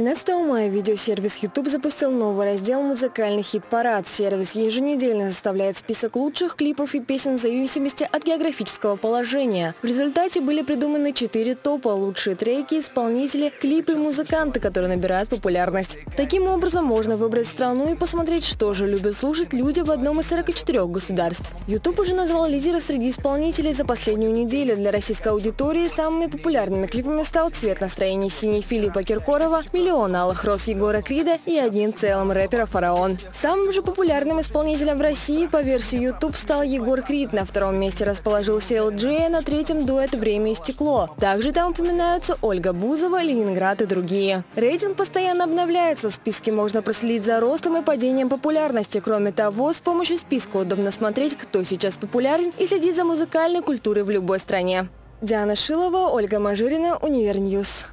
13 мая видеосервис YouTube запустил новый раздел «Музыкальный хит-парад». Сервис еженедельно составляет список лучших клипов и песен в зависимости от географического положения. В результате были придуманы четыре топа – лучшие треки, исполнители, клипы и музыканты, которые набирают популярность. Таким образом, можно выбрать страну и посмотреть, что же любят слушать люди в одном из 44 государств. YouTube уже назвал лидеров среди исполнителей за последнюю неделю. Для российской аудитории самыми популярными клипами стал «Цвет настроения синий» Филиппа Киркорова, миллион алых роз Егора Крида и один целым рэпера «Фараон». Самым же популярным исполнителем в России по версии YouTube стал Егор Крид. На втором месте расположился LG, на третьем дуэт «Время и стекло». Также там упоминаются Ольга Бузова, Ленинград и другие. Рейтинг постоянно обновляется. В списке можно проследить за ростом и падением популярности. Кроме того, с помощью списка удобно смотреть, кто сейчас популярен и следить за музыкальной культурой в любой стране. Диана Шилова, Ольга Мажирина, Универ News.